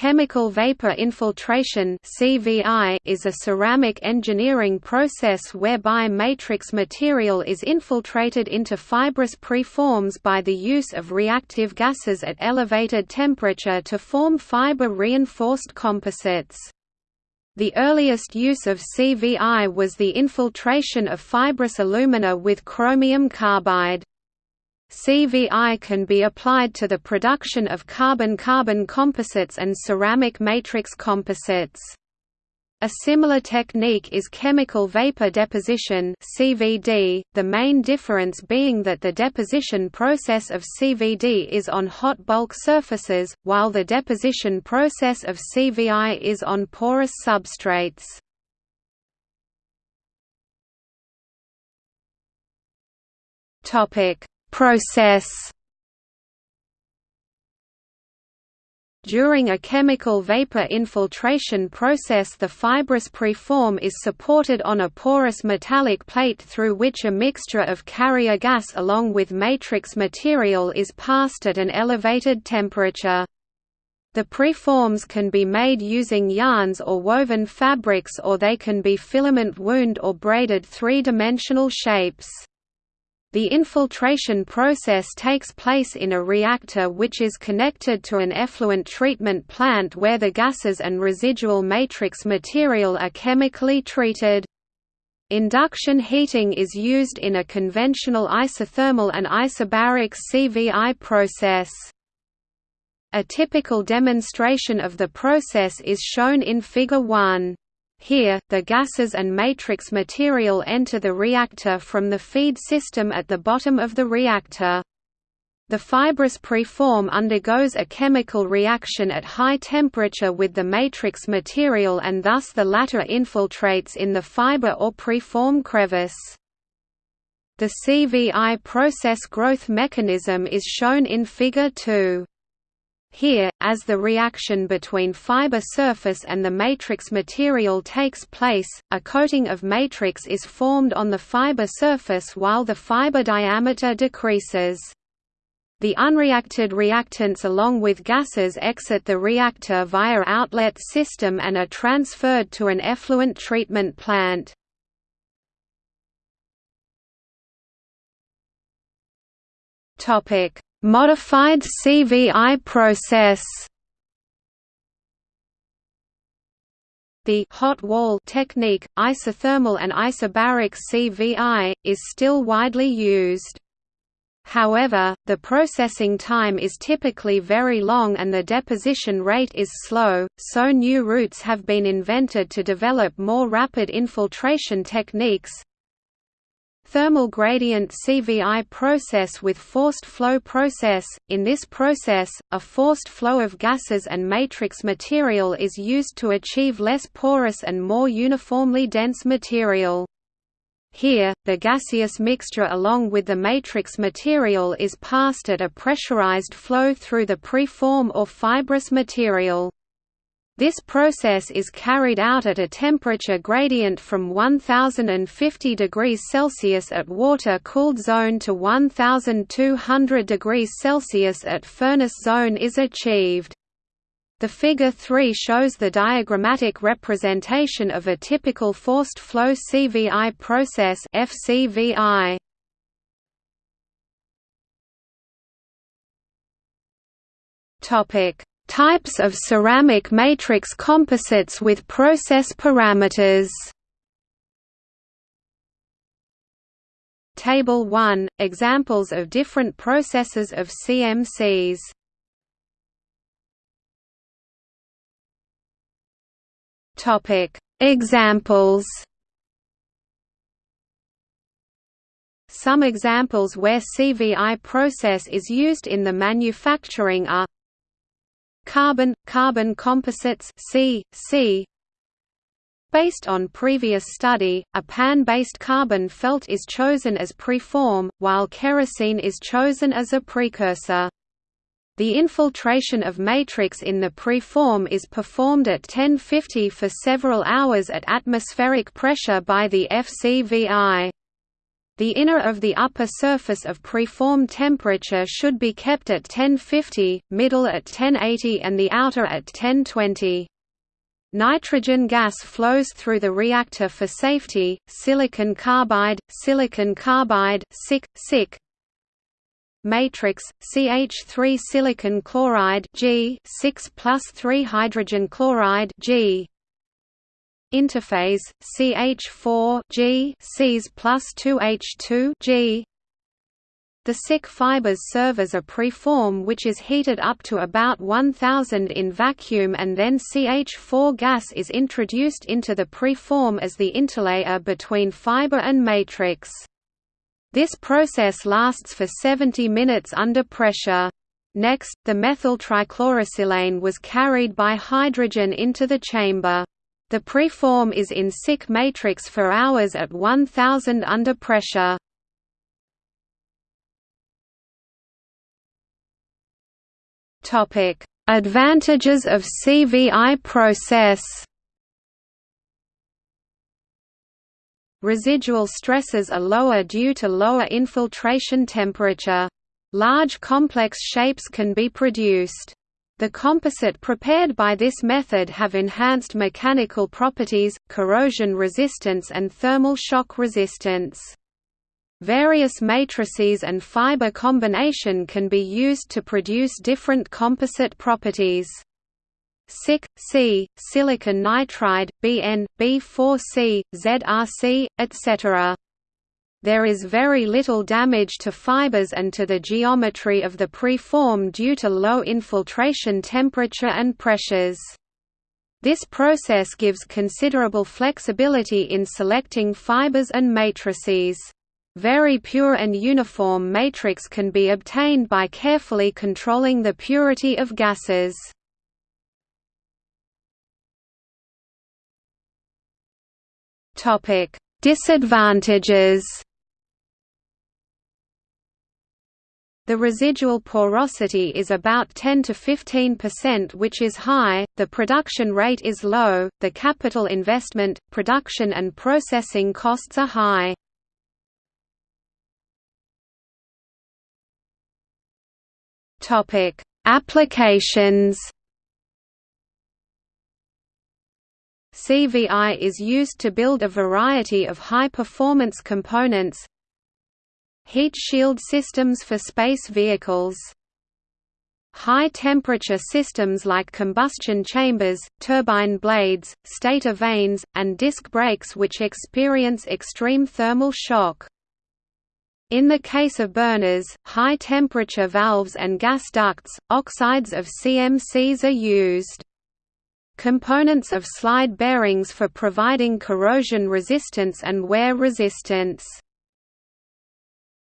Chemical vapor infiltration is a ceramic engineering process whereby matrix material is infiltrated into fibrous preforms by the use of reactive gases at elevated temperature to form fiber-reinforced composites. The earliest use of CVI was the infiltration of fibrous alumina with chromium carbide. CVI can be applied to the production of carbon-carbon composites and ceramic matrix composites. A similar technique is chemical vapor deposition (CVD), the main difference being that the deposition process of CVD is on hot bulk surfaces, while the deposition process of CVI is on porous substrates. Topic: Process During a chemical vapor infiltration process the fibrous preform is supported on a porous metallic plate through which a mixture of carrier gas along with matrix material is passed at an elevated temperature. The preforms can be made using yarns or woven fabrics or they can be filament wound or braided three-dimensional shapes. The infiltration process takes place in a reactor which is connected to an effluent treatment plant where the gases and residual matrix material are chemically treated. Induction heating is used in a conventional isothermal and isobaric CVI process. A typical demonstration of the process is shown in Figure 1. Here, the gases and matrix material enter the reactor from the feed system at the bottom of the reactor. The fibrous preform undergoes a chemical reaction at high temperature with the matrix material and thus the latter infiltrates in the fiber or preform crevice. The CVI process growth mechanism is shown in Figure 2. Here, as the reaction between fiber surface and the matrix material takes place, a coating of matrix is formed on the fiber surface while the fiber diameter decreases. The unreacted reactants along with gases exit the reactor via outlet system and are transferred to an effluent treatment plant. Topic: Modified CVI process The hot wall technique, isothermal and isobaric CVI, is still widely used. However, the processing time is typically very long and the deposition rate is slow, so new routes have been invented to develop more rapid infiltration techniques, Thermal gradient CVI process with forced flow process. In this process, a forced flow of gases and matrix material is used to achieve less porous and more uniformly dense material. Here, the gaseous mixture along with the matrix material is passed at a pressurized flow through the preform or fibrous material. This process is carried out at a temperature gradient from 1050 degrees Celsius at water-cooled zone to 1200 degrees Celsius at furnace zone is achieved. The Figure 3 shows the diagrammatic representation of a typical forced flow CVI process FCVI. Topic Types of ceramic matrix composites with process parameters. Table 1 – Examples of different processes of CMCs Examples. Some examples where CVI process is used in the manufacturing are Carbon carbon composites C C Based on previous study, a pan-based carbon felt is chosen as preform, while kerosene is chosen as a precursor. The infiltration of matrix in the preform is performed at 1050 for several hours at atmospheric pressure by the FCVI. The inner of the upper surface of preform temperature should be kept at 1050, middle at 1080 and the outer at 1020. Nitrogen gas flows through the reactor for safety. Silicon carbide, silicon carbide, SiC, SiC. Matrix CH3 silicon chloride G 6 plus 3 hydrogen chloride G interphase CH4 G Cs plus 2H2 G the SiC fibers serve as a preform which is heated up to about 1000 in vacuum and then CH4 gas is introduced into the preform as the interlayer between fiber and matrix. This process lasts for 70 minutes under pressure. Next, the methyl trichlorosilane was carried by hydrogen into the chamber. The preform is in SiC matrix for hours at 1000 under pressure. Topic: Advantages of CVI process. Residual stresses are lower due to lower infiltration temperature. Large complex shapes can be produced. The composite prepared by this method have enhanced mechanical properties, corrosion resistance and thermal shock resistance. Various matrices and fiber combination can be used to produce different composite properties. SiC, C, silicon nitride, Bn, B4C, ZRC, etc. There is very little damage to fibers and to the geometry of the preform due to low infiltration temperature and pressures. This process gives considerable flexibility in selecting fibers and matrices. Very pure and uniform matrix can be obtained by carefully controlling the purity of gases. Disadvantages The residual porosity is about 10 to 15% which is high, the production rate is low, the capital investment, production and processing costs are high. Applications CVI is used to build a variety of high-performance components, Heat shield systems for space vehicles High-temperature systems like combustion chambers, turbine blades, stator vanes, and disc brakes which experience extreme thermal shock. In the case of burners, high-temperature valves and gas ducts, oxides of CMCs are used. Components of slide bearings for providing corrosion resistance and wear resistance.